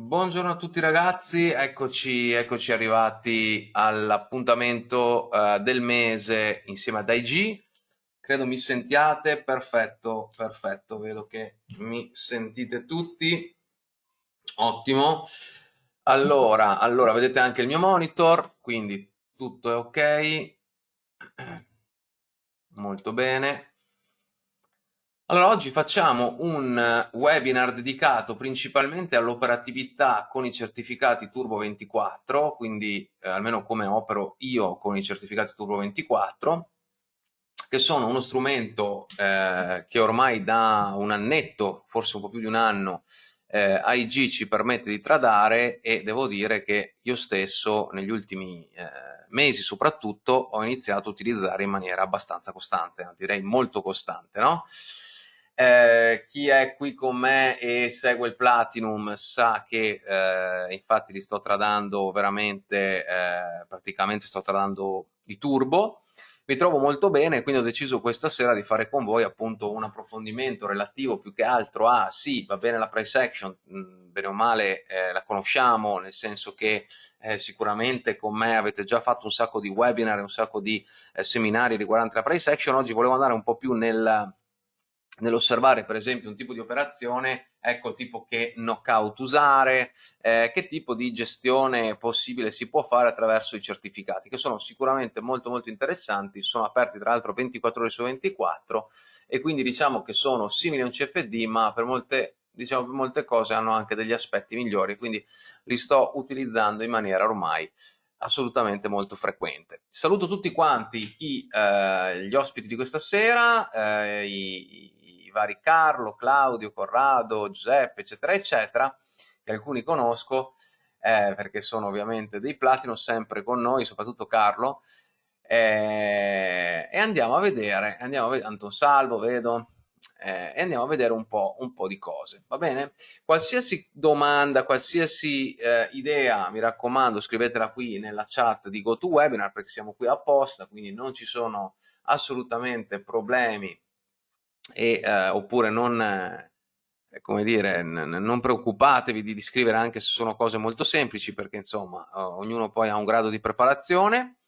Buongiorno a tutti ragazzi, eccoci, eccoci arrivati all'appuntamento uh, del mese insieme ad IG. Credo mi sentiate, perfetto, perfetto, vedo che mi sentite tutti, ottimo. Allora, allora, vedete anche il mio monitor, quindi tutto è ok, molto bene. Allora, oggi facciamo un eh, webinar dedicato principalmente all'operatività con i certificati Turbo 24, quindi eh, almeno come opero io con i certificati Turbo 24, che sono uno strumento eh, che ormai da un annetto, forse un po' più di un anno, eh, AIG ci permette di tradare e devo dire che io stesso negli ultimi eh, mesi soprattutto ho iniziato a utilizzare in maniera abbastanza costante, direi molto costante, no? Eh, chi è qui con me e segue il Platinum sa che eh, infatti li sto tradando veramente, eh, praticamente sto tradando i turbo. Mi trovo molto bene, quindi ho deciso questa sera di fare con voi appunto un approfondimento relativo più che altro a sì, va bene la price action, mh, mm, bene o male eh, la conosciamo, nel senso che eh, sicuramente con me avete già fatto un sacco di webinar, un sacco di eh, seminari riguardanti la price action, oggi volevo andare un po' più nel nell'osservare per esempio un tipo di operazione, ecco tipo che knockout usare, eh, che tipo di gestione possibile si può fare attraverso i certificati, che sono sicuramente molto molto interessanti, sono aperti tra l'altro 24 ore su 24 e quindi diciamo che sono simili a un CFD ma per molte, diciamo, per molte cose hanno anche degli aspetti migliori, quindi li sto utilizzando in maniera ormai assolutamente molto frequente. Saluto tutti quanti i, eh, gli ospiti di questa sera, eh, i, vari Carlo, Claudio, Corrado, Giuseppe, eccetera, eccetera, che alcuni conosco eh, perché sono ovviamente dei platino sempre con noi, soprattutto Carlo, eh, e andiamo a vedere, andiamo a vedere, Anton Salvo, vedo, eh, e andiamo a vedere un po', un po', di cose, va bene? Qualsiasi domanda, qualsiasi eh, idea, mi raccomando, scrivetela qui nella chat di GoToWebinar perché siamo qui apposta, quindi non ci sono assolutamente problemi e, eh, oppure non, eh, come dire, non preoccupatevi di, di, scrivere anche se sono cose molto semplici perché insomma ognuno poi ha un grado di preparazione.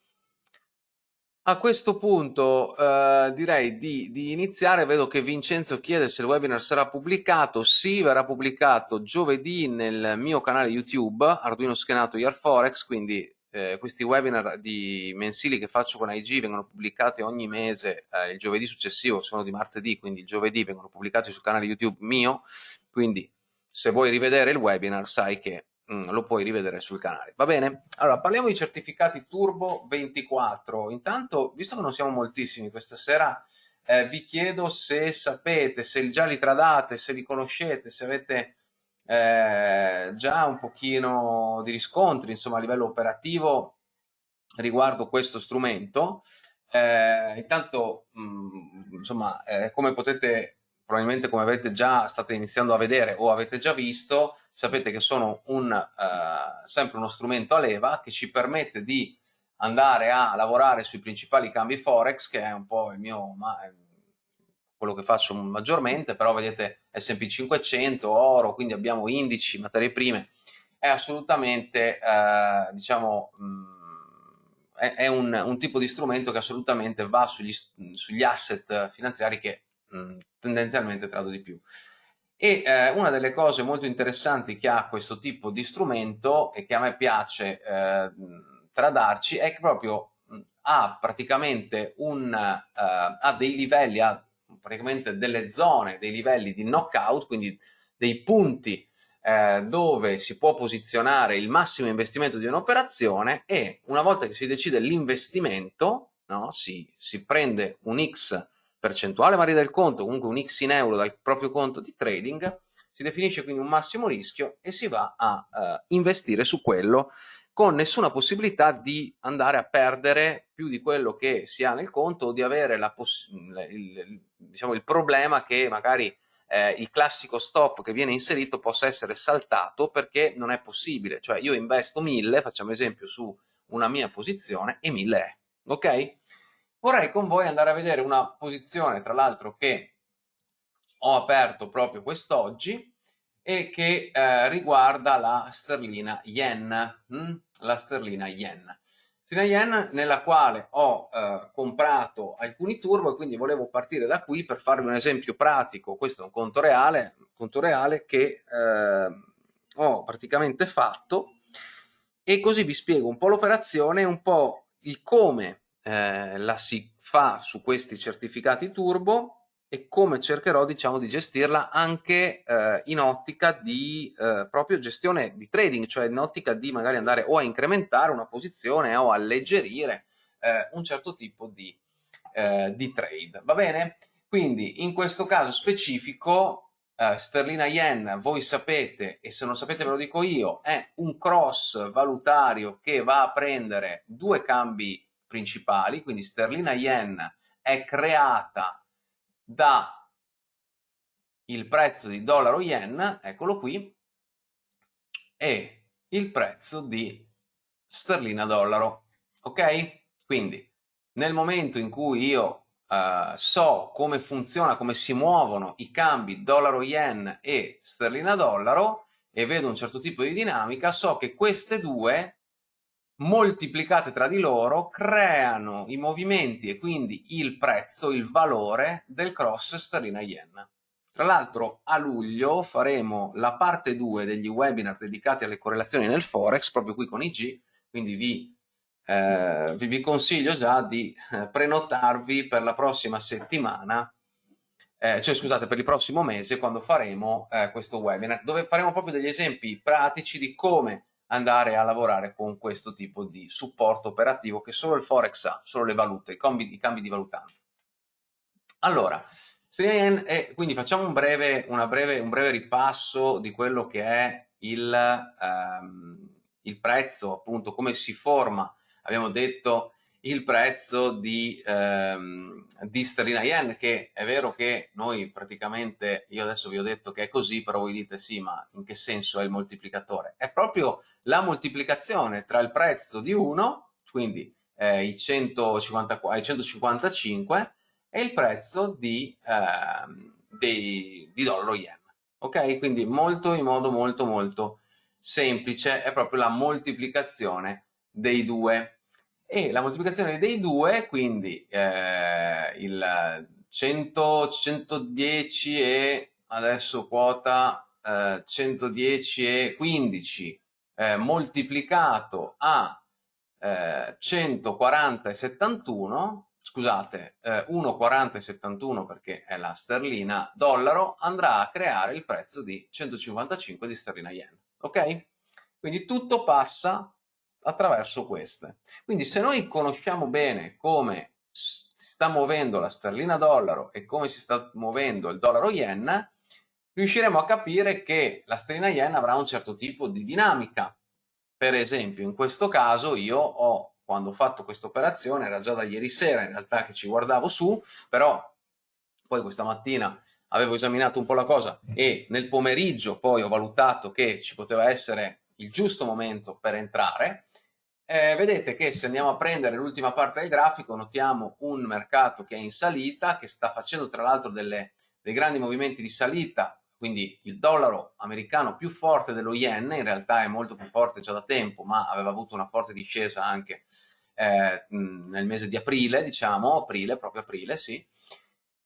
A questo punto eh, direi di, di, iniziare, vedo che Vincenzo chiede se il webinar sarà pubblicato, sì verrà pubblicato giovedì nel mio canale YouTube Arduino Schenato Year Forex, quindi eh, questi webinar di mensili che faccio con IG vengono pubblicati ogni mese eh, il giovedì successivo, sono di martedì, quindi il giovedì vengono pubblicati sul canale YouTube mio, quindi se vuoi rivedere il webinar sai che mm, lo puoi rivedere sul canale. Va bene? Allora, parliamo di certificati Turbo 24. Intanto, visto che non siamo moltissimi questa sera, eh, vi chiedo se sapete, se già li tradate, se li conoscete, se avete eh, già un pochino di riscontri insomma a livello operativo riguardo questo strumento. Eh, intanto mh, mm, insomma eh, come potete probabilmente come avete già state iniziando a vedere o avete già visto sapete che sono un, eh, sempre uno strumento a leva che ci permette di andare a lavorare sui principali cambi forex che è un po' il mio ma, quello che faccio maggiormente, però vedete S&P 500, oro, quindi abbiamo indici, materie prime, è assolutamente, eh, diciamo, mh, mm, è, è un, un, tipo di strumento che assolutamente va sugli, sugli asset finanziari che mh, mm, tendenzialmente trado di più. E eh, una delle cose molto interessanti che ha questo tipo di strumento e che a me piace eh, tradarci è che proprio mh, ha praticamente un, uh, ha dei livelli, ha praticamente delle zone, dei livelli di knockout, quindi dei punti eh, dove si può posizionare il massimo investimento di un'operazione e una volta che si decide l'investimento, no, si, si prende un X percentuale magari del conto, comunque un X in euro dal proprio conto di trading, si definisce quindi un massimo rischio e si va a uh, investire su quello con nessuna possibilità di andare a perdere più di quello che si ha nel conto o di avere la il, diciamo, il problema che magari eh, il classico stop che viene inserito possa essere saltato perché non è possibile, cioè io investo 1000, facciamo esempio su una mia posizione e 1000 è, ok? Vorrei con voi andare a vedere una posizione tra l'altro che ho aperto proprio quest'oggi e che eh, riguarda la sterlina yen, hm? la sterlina yen. Sterlina yen nella quale ho eh, comprato alcuni turbo e quindi volevo partire da qui per farvi un esempio pratico, questo è un conto reale, un conto reale che eh, ho praticamente fatto e così vi spiego un po' l'operazione e un po' il come eh, la si fa su questi certificati turbo e come cercherò diciamo di gestirla anche eh, in ottica di eh, proprio gestione di trading, cioè in ottica di magari andare o a incrementare una posizione o alleggerire eh, un certo tipo di, eh, di trade, va bene? Quindi in questo caso specifico eh, sterlina yen, voi sapete, e se non sapete ve lo dico io, è un cross valutario che va a prendere due cambi principali, quindi sterlina yen è creata da il prezzo di dollaro yen, eccolo qui, e il prezzo di sterlina dollaro, ok? Quindi nel momento in cui io uh, so come funziona, come si muovono i cambi dollaro yen e sterlina dollaro e vedo un certo tipo di dinamica, so che queste due moltiplicate tra di loro creano i movimenti e quindi il prezzo, il valore del cross sterlina yen. Tra l'altro a luglio faremo la parte 2 degli webinar dedicati alle correlazioni nel forex proprio qui con IG, quindi vi, eh, vi, consiglio già di eh, prenotarvi per la prossima settimana eh, cioè scusate per il prossimo mese quando faremo eh, questo webinar dove faremo proprio degli esempi pratici di come andare a lavorare con questo tipo di supporto operativo che solo il Forex ha, solo le valute, i cambi, i cambi di valuta. Allora, e quindi facciamo un breve, breve, un breve, ripasso di quello che è il, um, il prezzo, appunto come si forma, abbiamo detto il prezzo di, ehm, di sterlina yen, che è vero che noi praticamente, io adesso vi ho detto che è così, però voi dite sì, ma in che senso è il moltiplicatore? È proprio la moltiplicazione tra il prezzo di uno, quindi eh, i, 154, i 155, e il prezzo di, eh, dei, di dollaro yen. Ok? Quindi molto in modo molto molto semplice, è proprio la moltiplicazione dei due e la moltiplicazione dei due, quindi eh, il 100, 110 e adesso quota eh, 110 e 15 eh, moltiplicato a 140 eh, e 71 scusate, eh, 1,40 e 71 perché è la sterlina dollaro, andrà a creare il prezzo di 155 di sterlina yen. Ok? Quindi tutto passa attraverso queste. Quindi se noi conosciamo bene come si sta muovendo la sterlina dollaro e come si sta muovendo il dollaro yen, riusciremo a capire che la sterlina yen avrà un certo tipo di dinamica. Per esempio, in questo caso io ho, quando ho fatto questa operazione, era già da ieri sera in realtà che ci guardavo su, però poi questa mattina avevo esaminato un po' la cosa e nel pomeriggio poi ho valutato che ci poteva essere il giusto momento per entrare eh, vedete che se andiamo a prendere l'ultima parte del grafico notiamo un mercato che è in salita, che sta facendo tra l'altro dei grandi movimenti di salita, quindi il dollaro americano più forte dello yen, in realtà è molto più forte già da tempo, ma aveva avuto una forte discesa anche eh, nel mese di aprile, diciamo, aprile, proprio aprile, sì,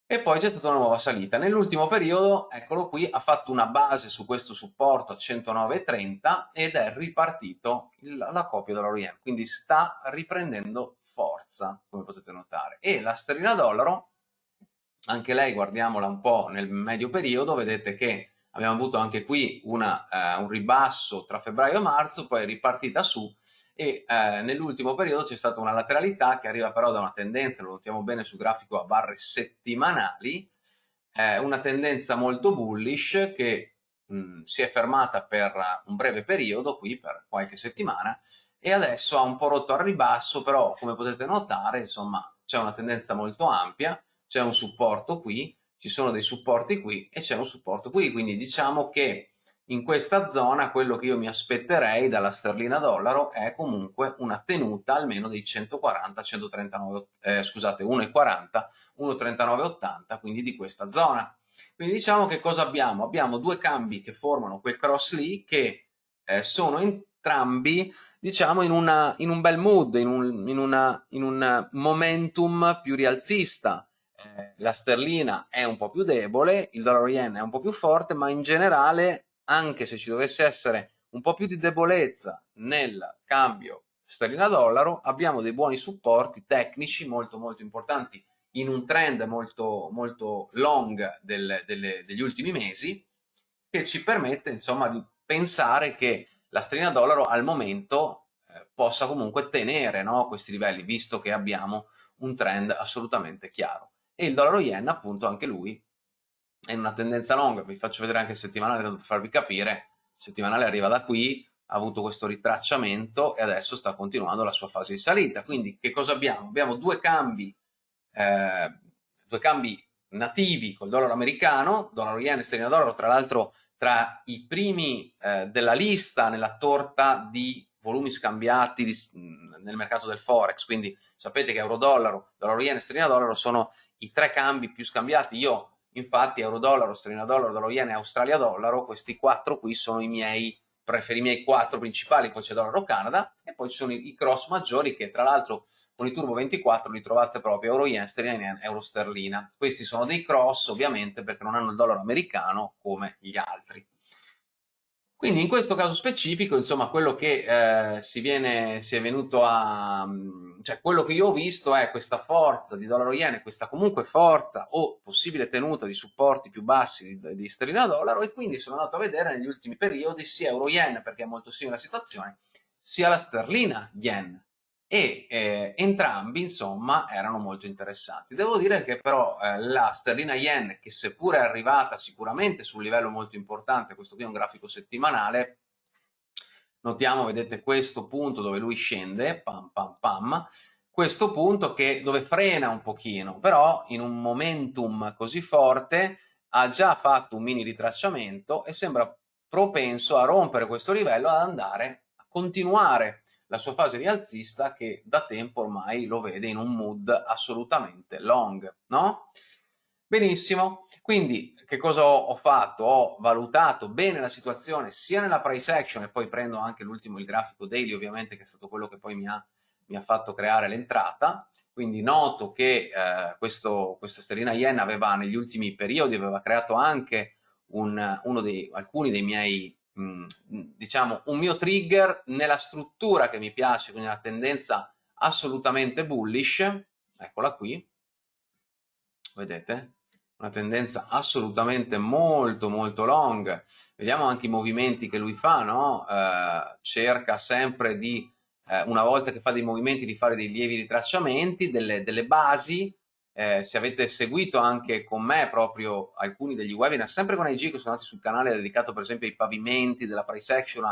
e poi c'è stata una nuova salita. Nell'ultimo periodo, eccolo qui, ha fatto una base su questo supporto a 109,30 ed è ripartito il, la coppia dell'oro yen, quindi sta riprendendo forza, come potete notare. E la sterlina dollaro, anche lei guardiamola un po' nel medio periodo, vedete che abbiamo avuto anche qui una, eh, un ribasso tra febbraio e marzo, poi è ripartita su e eh, nell'ultimo periodo c'è stata una lateralità che arriva però da una tendenza, lo notiamo bene sul grafico a barre settimanali, eh, una tendenza molto bullish che mh, si è fermata per un breve periodo, qui per qualche settimana, e adesso ha un po' rotto al ribasso, però come potete notare, insomma, c'è una tendenza molto ampia, c'è un supporto qui, ci sono dei supporti qui e c'è un supporto qui, quindi diciamo che in questa zona quello che io mi aspetterei dalla sterlina dollaro è comunque una tenuta almeno dei 140, 139, eh, scusate, 1,40, 1,39,80, quindi di questa zona. Quindi diciamo che cosa abbiamo? Abbiamo due cambi che formano quel cross lì che eh, sono entrambi diciamo in, una, in, un bel mood, in un, in, una, in un momentum più rialzista. Eh, la sterlina è un po' più debole, il dollaro yen è un po' più forte, ma in generale, anche se ci dovesse essere un po' più di debolezza nel cambio sterlina-dollaro, abbiamo dei buoni supporti tecnici molto molto importanti in un trend molto, molto long del, delle, degli ultimi mesi che ci permette insomma di pensare che la sterlina dollaro al momento eh, possa comunque tenere no, questi livelli visto che abbiamo un trend assolutamente chiaro. E il dollaro yen appunto anche lui è una tendenza longa vi faccio vedere anche il settimanale per farvi capire il settimanale arriva da qui ha avuto questo ritracciamento e adesso sta continuando la sua fase di salita. Quindi che cosa abbiamo? abbiamo due cambi eh, due cambi nativi col dollaro americano, dollaro yen e sterlina dollaro, tra l'altro tra i primi eh, della lista nella torta di volumi scambiati di, nel mercato del forex, quindi sapete che euro dollaro, dollaro yen e sterlina dollaro sono i tre cambi più scambiati, io infatti euro dollaro, sterlina dollaro, dollaro yen e australia dollaro, questi quattro qui sono i miei preferi, i miei quattro principali, poi c'è dollaro Canada e poi ci sono i, i cross maggiori che tra l'altro con i Turbo 24 li trovate proprio euro yen, sterlina yen, euro sterlina. Questi sono dei cross ovviamente perché non hanno il dollaro americano come gli altri. Quindi in questo caso specifico, insomma, quello che eh, si, viene, si è venuto a... cioè quello che io ho visto è questa forza di dollaro yen, questa comunque forza o possibile tenuta di supporti più bassi di, di sterlina dollaro e quindi sono andato a vedere negli ultimi periodi sia euro yen perché è molto simile la situazione, sia la sterlina yen e eh, entrambi insomma erano molto interessanti. Devo dire che però eh, la sterlina yen che seppur è arrivata sicuramente su un livello molto importante, questo qui è un grafico settimanale, notiamo vedete questo punto dove lui scende, pam pam pam, questo punto che, dove frena un pochino, però in un momentum così forte ha già fatto un mini ritracciamento e sembra propenso a rompere questo livello ad andare a continuare la sua fase rialzista che da tempo ormai lo vede in un mood assolutamente long, no? Benissimo, quindi che cosa ho fatto? Ho valutato bene la situazione sia nella price action e poi prendo anche l'ultimo, il grafico daily ovviamente che è stato quello che poi mi ha, mi ha fatto creare l'entrata, quindi noto che eh, questo, questa sterlina yen aveva negli ultimi periodi aveva creato anche un, uno dei, alcuni dei miei Mm, diciamo, un mio trigger nella struttura che mi piace, quindi una tendenza assolutamente bullish, eccola qui, vedete? Una tendenza assolutamente molto molto long, vediamo anche i movimenti che lui fa, no? Eh, cerca sempre di, eh, una volta che fa dei movimenti, di fare dei lievi ritracciamenti, delle, delle basi, eh, se avete seguito anche con me proprio alcuni degli webinar, sempre con IG che sono andati sul canale dedicato per esempio ai pavimenti della price action,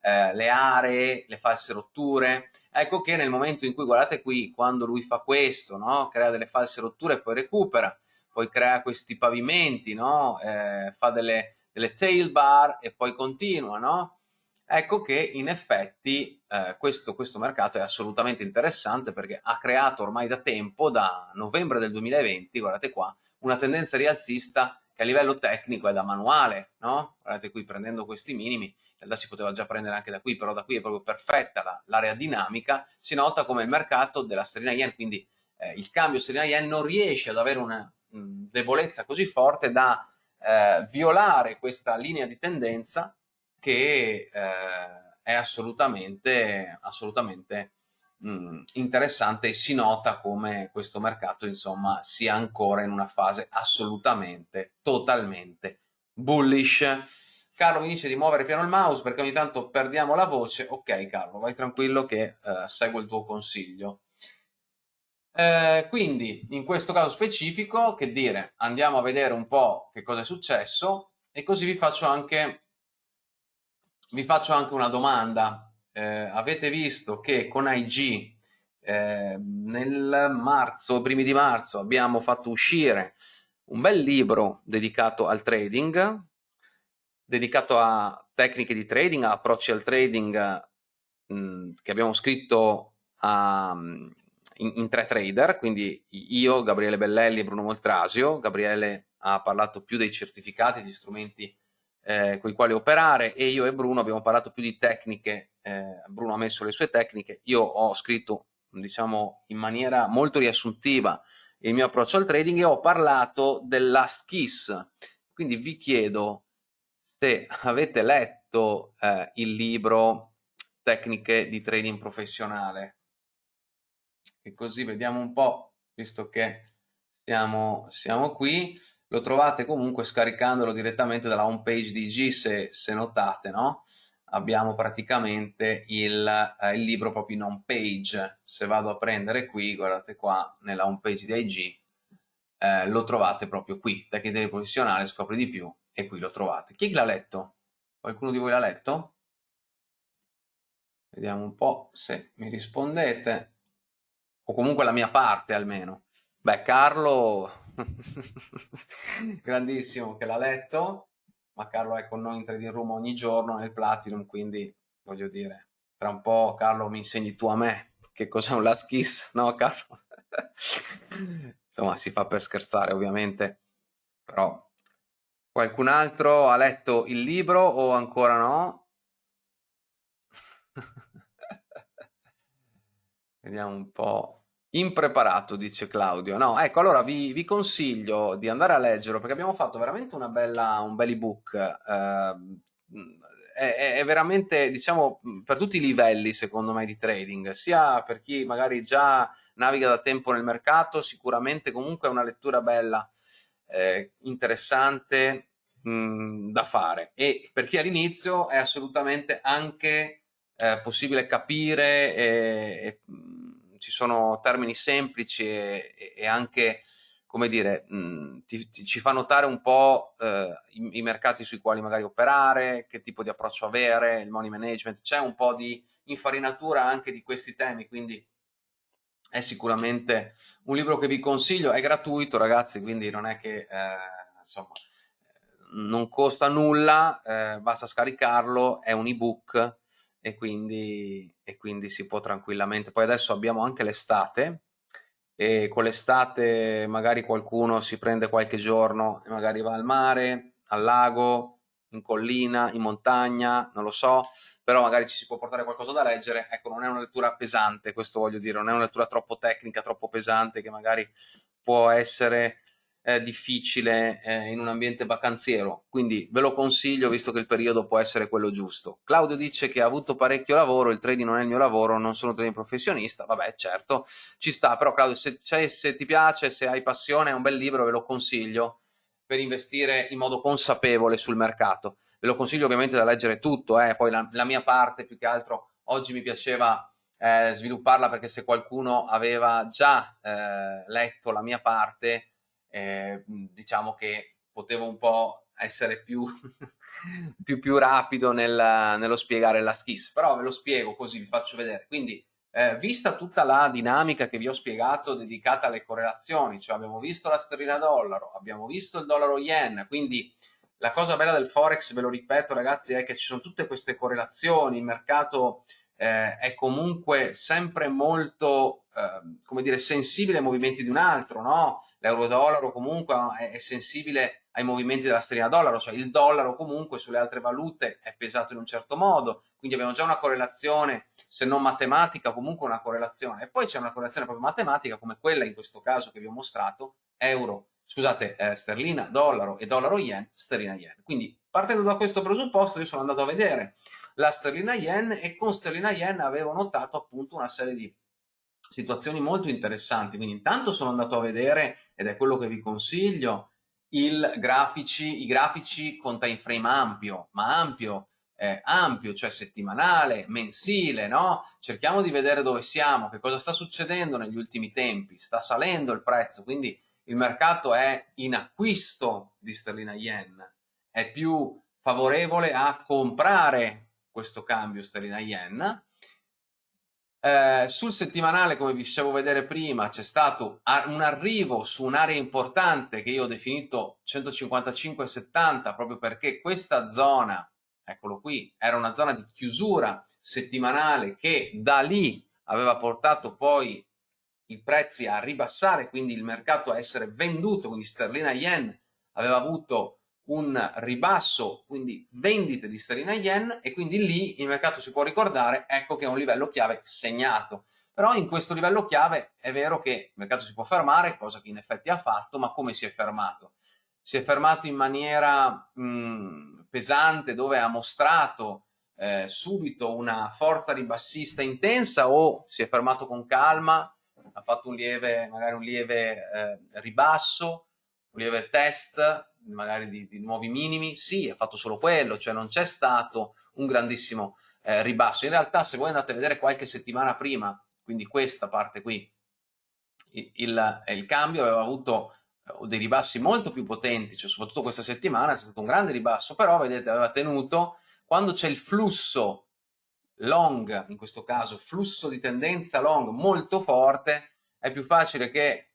eh, le aree, le false rotture, ecco che nel momento in cui, guardate qui, quando lui fa questo, no? crea delle false rotture e poi recupera, poi crea questi pavimenti, no? eh, fa delle, delle tail bar e poi continua, no? ecco che in effetti eh, questo, questo, mercato è assolutamente interessante perché ha creato ormai da tempo, da novembre del 2020, guardate qua, una tendenza rialzista che a livello tecnico è da manuale, no? Guardate qui prendendo questi minimi, in realtà si poteva già prendere anche da qui, però da qui è proprio perfetta l'area dinamica, si nota come il mercato della sterlina yen, quindi eh, il cambio sterlina yen non riesce ad avere una mh, debolezza così forte da eh, violare questa linea di tendenza che eh, è assolutamente, assolutamente mh, interessante e si nota come questo mercato insomma sia ancora in una fase assolutamente, totalmente bullish. Carlo mi dice di muovere piano il mouse perché ogni tanto perdiamo la voce. Ok Carlo, vai tranquillo che eh, seguo il tuo consiglio. Eh, quindi in questo caso specifico, che dire, andiamo a vedere un po' che cosa è successo e così vi faccio anche vi faccio anche una domanda. Eh, avete visto che con IG eh, nel marzo, primi di marzo, abbiamo fatto uscire un bel libro dedicato al trading, dedicato a tecniche di trading, a approcci al trading mh, che abbiamo scritto a, in, in, tre trader, quindi io, Gabriele Bellelli e Bruno Moltrasio. Gabriele ha parlato più dei certificati, degli strumenti eh, con i quali operare e io e Bruno abbiamo parlato più di tecniche, eh, Bruno ha messo le sue tecniche, io ho scritto diciamo in maniera molto riassuntiva il mio approccio al trading e ho parlato del last kiss, quindi vi chiedo se avete letto eh, il libro Tecniche di trading professionale. E così vediamo un po', visto che siamo, siamo qui, lo trovate comunque scaricandolo direttamente dalla home page di IG se, se notate, no? Abbiamo praticamente il, eh, il, libro proprio in home page. Se vado a prendere qui, guardate qua nella home page di IG, eh, lo trovate proprio qui, tecnica professionale, scopri di più e qui lo trovate. Chi l'ha letto? Qualcuno di voi l'ha letto? Vediamo un po' se mi rispondete, o comunque la mia parte almeno. Beh, Carlo grandissimo che l'ha letto, ma Carlo è con noi in Trading Room ogni giorno nel Platinum, quindi voglio dire, tra un po' Carlo mi insegni tu a me che cos'è un last kiss, no Carlo? Insomma, si fa per scherzare ovviamente, però qualcun altro ha letto il libro o ancora no? Vediamo un po'. Impreparato, dice Claudio. No, ecco, allora vi, vi, consiglio di andare a leggerlo perché abbiamo fatto veramente una bella, un bel ebook. Eh, è, è, veramente, diciamo, per tutti i livelli, secondo me, di trading, sia per chi magari già naviga da tempo nel mercato, sicuramente comunque è una lettura bella, eh, interessante mh, da fare. E per chi all'inizio è assolutamente anche eh, possibile capire e, e ci sono termini semplici e, e anche, come dire, mh, ti, ti, ci fa notare un po' eh, i, i, mercati sui quali magari operare, che tipo di approccio avere, il money management, c'è un po' di infarinatura anche di questi temi, quindi è sicuramente un libro che vi consiglio, è gratuito ragazzi, quindi non è che, eh, insomma, non costa nulla, eh, basta scaricarlo, è un ebook e quindi, e quindi si può tranquillamente. Poi adesso abbiamo anche l'estate e con l'estate magari qualcuno si prende qualche giorno e magari va al mare, al lago, in collina, in montagna, non lo so, però magari ci si può portare qualcosa da leggere. Ecco, non è una lettura pesante, questo voglio dire, non è una lettura troppo tecnica, troppo pesante che magari può essere eh, difficile eh, in un ambiente vacanziero, quindi ve lo consiglio visto che il periodo può essere quello giusto. Claudio dice che ha avuto parecchio lavoro, il trading non è il mio lavoro, non sono trading professionista, vabbè certo, ci sta, però Claudio se, se ti piace, se hai passione, è un bel libro, ve lo consiglio per investire in modo consapevole sul mercato. Ve lo consiglio ovviamente da leggere tutto, eh. poi la, la mia parte più che altro oggi mi piaceva eh, svilupparla perché se qualcuno aveva già eh, letto la mia parte eh, diciamo che potevo un po' essere più, più, più rapido nel, nello spiegare la skis, però ve lo spiego così, vi faccio vedere. Quindi, eh, vista tutta la dinamica che vi ho spiegato dedicata alle correlazioni, cioè abbiamo visto la sterlina dollaro, abbiamo visto il dollaro yen, quindi la cosa bella del Forex, ve lo ripeto ragazzi, è che ci sono tutte queste correlazioni, il mercato eh, è comunque sempre molto, eh, come dire, sensibile ai movimenti di un altro, no? L'euro-dollaro comunque è, è, sensibile ai movimenti della sterlina dollaro, cioè il dollaro comunque sulle altre valute è pesato in un certo modo, quindi abbiamo già una correlazione, se non matematica, comunque una correlazione. E poi c'è una correlazione proprio matematica, come quella in questo caso che vi ho mostrato, euro, scusate, eh, sterlina, dollaro e dollaro yen, sterlina yen. Quindi partendo da questo presupposto io sono andato a vedere la sterlina yen e con sterlina yen avevo notato appunto una serie di situazioni molto interessanti. Quindi intanto sono andato a vedere, ed è quello che vi consiglio, grafici, i grafici con time frame ampio, ma ampio, eh, ampio, cioè settimanale, mensile, no? Cerchiamo di vedere dove siamo, che cosa sta succedendo negli ultimi tempi, sta salendo il prezzo, quindi il mercato è in acquisto di sterlina yen, è più favorevole a comprare questo cambio sterlina yen. Eh, sul settimanale, come vi facevo vedere prima, c'è stato un arrivo su un'area importante che io ho definito 155,70 proprio perché questa zona, eccolo qui, era una zona di chiusura settimanale che da lì aveva portato poi i prezzi a ribassare, quindi il mercato a essere venduto, quindi sterlina yen aveva avuto un ribasso, quindi vendite di sterline yen e quindi lì il mercato si può ricordare, ecco che è un livello chiave segnato. Però in questo livello chiave è vero che il mercato si può fermare, cosa che in effetti ha fatto, ma come si è fermato? Si è fermato in maniera mh, pesante dove ha mostrato eh, subito una forza ribassista intensa o si è fermato con calma, ha fatto un lieve, magari un lieve eh, ribasso, lieve test, magari di, di, nuovi minimi, sì, ha fatto solo quello, cioè non c'è stato un grandissimo eh, ribasso. In realtà se voi andate a vedere qualche settimana prima, quindi questa parte qui, il, il, il cambio aveva avuto eh, dei ribassi molto più potenti, cioè soprattutto questa settimana è stato un grande ribasso, però vedete aveva tenuto, quando c'è il flusso long, in questo caso flusso di tendenza long molto forte, è più facile che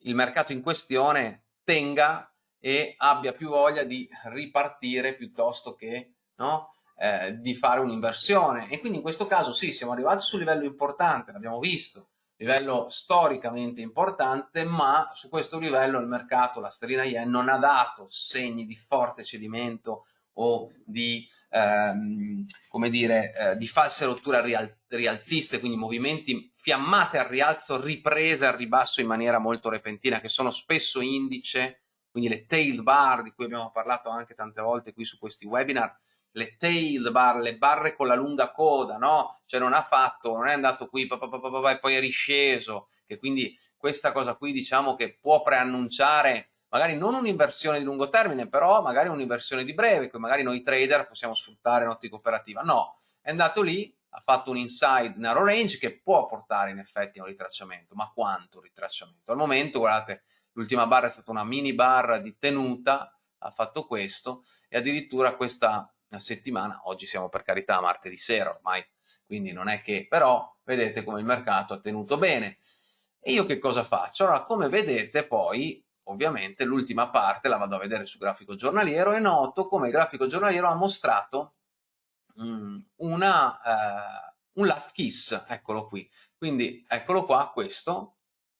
il mercato in questione tenga e abbia più voglia di ripartire piuttosto che no? eh, di fare un'inversione e quindi in questo caso sì siamo arrivati su un livello importante l'abbiamo visto livello storicamente importante ma su questo livello il mercato la sterina yen non ha dato segni di forte cedimento o di ehm, come dire eh, di false rotture rialz rialziste quindi movimenti fiammate al rialzo riprese al ribasso in maniera molto repentina che sono spesso indice quindi le tail bar di cui abbiamo parlato anche tante volte qui su questi webinar le tail bar, le barre con la lunga coda, no? Cioè non ha fatto, non è andato qui pa, pa, pa, e poi è risceso, che quindi questa cosa qui diciamo che può preannunciare magari non un'inversione di lungo termine, però magari un'inversione di breve, che magari noi trader possiamo sfruttare in ottica operativa. No, è andato lì, ha fatto un inside narrow range che può portare in effetti a un ritracciamento, ma quanto ritracciamento? Al momento, guardate, l'ultima barra è stata una mini barra di tenuta, ha fatto questo, e addirittura questa settimana, oggi siamo per carità martedì sera ormai, quindi non è che, però vedete come il mercato ha tenuto bene. E io che cosa faccio? Allora, come vedete poi, ovviamente, l'ultima parte la vado a vedere sul grafico giornaliero e noto come il grafico giornaliero ha mostrato Mm, una, eh, un last kiss, eccolo qui. Quindi eccolo qua, questo,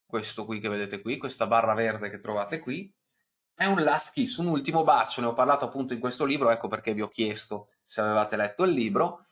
questo qui che vedete qui, questa barra verde che trovate qui, è un last kiss, un ultimo bacio, ne ho parlato appunto in questo libro, ecco perché vi ho chiesto se avevate letto il libro,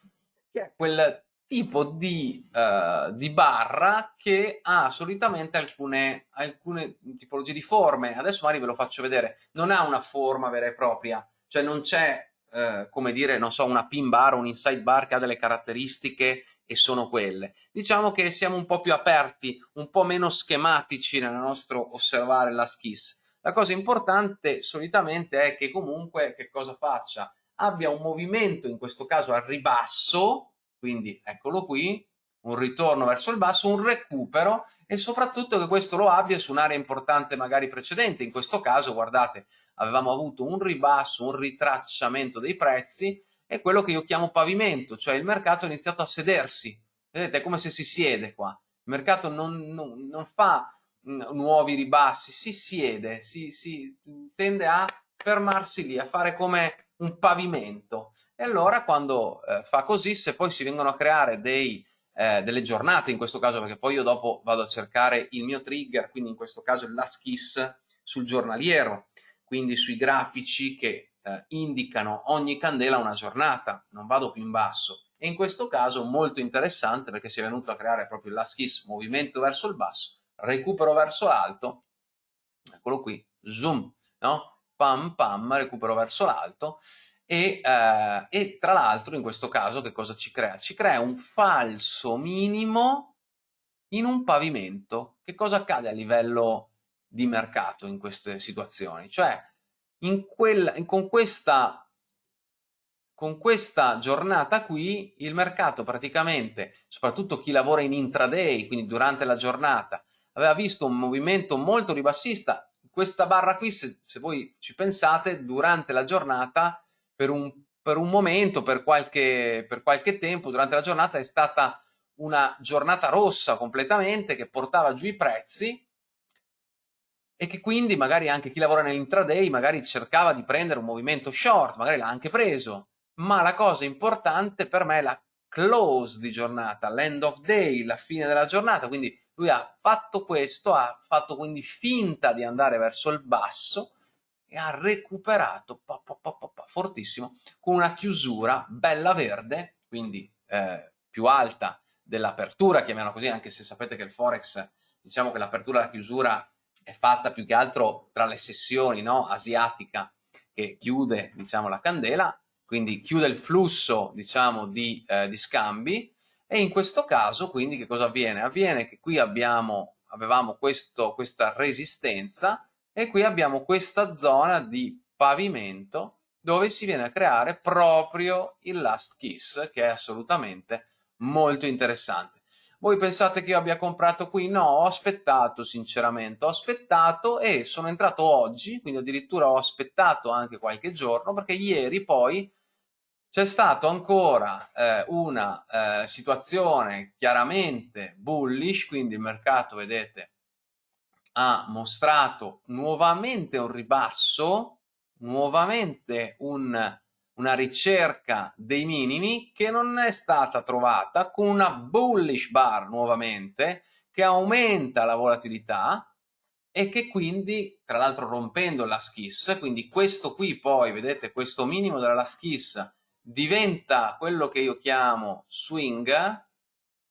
che è quel tipo di, uh, di barra che ha solitamente alcune, alcune tipologie di forme, adesso magari ve lo faccio vedere, non ha una forma vera e propria, cioè non c'è eh, come dire, non so, una pin bar o un inside bar che ha delle caratteristiche e sono quelle. Diciamo che siamo un po' più aperti, un po' meno schematici nel nostro osservare la skis. La cosa importante solitamente è che comunque che cosa faccia? Abbia un movimento, in questo caso al ribasso, quindi eccolo qui, un ritorno verso il basso, un recupero e soprattutto che questo lo abbia su un'area importante magari precedente. In questo caso, guardate, avevamo avuto un ribasso, un ritracciamento dei prezzi e quello che io chiamo pavimento, cioè il mercato ha iniziato a sedersi. Vedete, è come se si siede qua. Il mercato non, non, non fa mm, nuovi ribassi, si siede, si, si tende a fermarsi lì, a fare come un pavimento. E allora quando eh, fa così, se poi si vengono a creare dei eh, delle giornate in questo caso perché poi io dopo vado a cercare il mio trigger quindi in questo caso il last kiss sul giornaliero quindi sui grafici che eh, indicano ogni candela una giornata non vado più in basso e in questo caso molto interessante perché si è venuto a creare proprio il last kiss movimento verso il basso recupero verso l'alto eccolo qui zoom no pam pam recupero verso l'alto e, eh, e tra l'altro in questo caso che cosa ci crea? Ci crea un falso minimo in un pavimento. Che cosa accade a livello di mercato in queste situazioni? Cioè, in quella, con, questa, con questa giornata qui, il mercato praticamente, soprattutto chi lavora in intraday, quindi durante la giornata, aveva visto un movimento molto ribassista. Questa barra qui, se, se voi ci pensate, durante la giornata per un, per un momento, per qualche, per qualche tempo, durante la giornata è stata una giornata rossa completamente che portava giù i prezzi e che quindi magari anche chi lavora nell'intraday magari cercava di prendere un movimento short, magari l'ha anche preso, ma la cosa importante per me è la close di giornata, l'end of day, la fine della giornata, quindi lui ha fatto questo, ha fatto quindi finta di andare verso il basso e ha recuperato pa, pa, pa, fortissimo con una chiusura bella verde, quindi eh, più alta dell'apertura, chiamiamola così, anche se sapete che il Forex, diciamo che l'apertura e la chiusura è fatta più che altro tra le sessioni no? asiatica che chiude diciamo, la candela, quindi chiude il flusso diciamo, di, eh, di scambi e in questo caso quindi che cosa avviene? Avviene che qui abbiamo, avevamo questo, questa resistenza e qui abbiamo questa zona di pavimento dove si viene a creare proprio il last kiss che è assolutamente molto interessante. Voi pensate che io abbia comprato qui? No, ho aspettato sinceramente, ho aspettato e sono entrato oggi, quindi addirittura ho aspettato anche qualche giorno perché ieri poi c'è stata ancora eh, una eh, situazione chiaramente bullish, quindi il mercato, vedete, ha mostrato nuovamente un ribasso, nuovamente un una ricerca dei minimi che non è stata trovata con una bullish bar nuovamente che aumenta la volatilità e che quindi, tra l'altro rompendo la schiss, quindi questo qui poi, vedete, questo minimo della schiss diventa quello che io chiamo swing,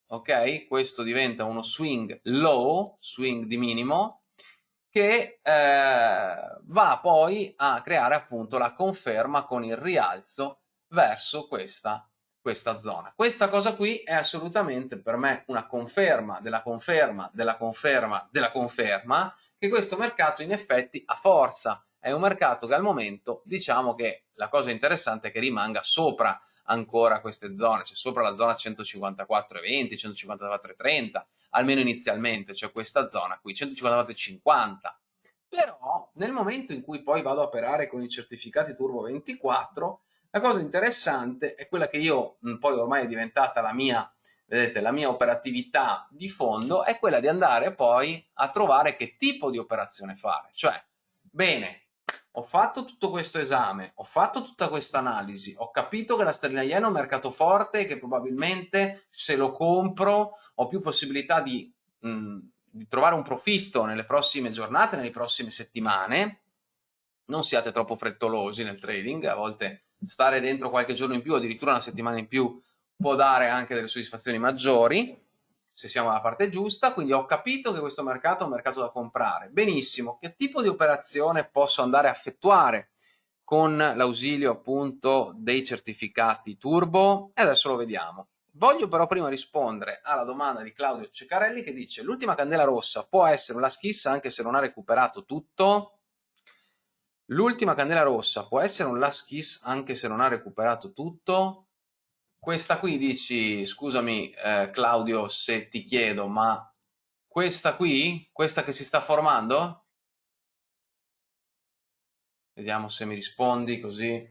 ok? Questo diventa uno swing low, swing di minimo, che eh, va poi a creare appunto la conferma con il rialzo verso questa, questa zona. Questa cosa qui è assolutamente per me una conferma della conferma della conferma della conferma che questo mercato in effetti ha forza. È un mercato che al momento diciamo che la cosa interessante è che rimanga sopra ancora queste zone, cioè sopra la zona 154,20, 154,30, almeno inizialmente, cioè questa zona qui, 154,50. Però nel momento in cui poi vado a operare con i certificati Turbo 24, la cosa interessante è quella che io poi ormai è diventata la mia, vedete, la mia operatività di fondo, è quella di andare poi a trovare che tipo di operazione fare. Cioè, bene, ho fatto tutto questo esame, ho fatto tutta questa analisi, ho capito che la sterlina yen è un mercato forte e che probabilmente se lo compro ho più possibilità di, mh, di trovare un profitto nelle prossime giornate, nelle prossime settimane. Non siate troppo frettolosi nel trading, a volte stare dentro qualche giorno in più, addirittura una settimana in più, può dare anche delle soddisfazioni maggiori se siamo alla parte giusta, quindi ho capito che questo mercato è un mercato da comprare. Benissimo, che tipo di operazione posso andare a effettuare con l'ausilio appunto dei certificati turbo? E adesso lo vediamo. Voglio però prima rispondere alla domanda di Claudio Ceccarelli che dice l'ultima candela rossa può essere una schissa anche se non ha recuperato tutto? L'ultima candela rossa può essere un last kiss anche se non ha recuperato tutto? Questa qui dici, scusami eh, Claudio se ti chiedo, ma questa qui, questa che si sta formando? Vediamo se mi rispondi così.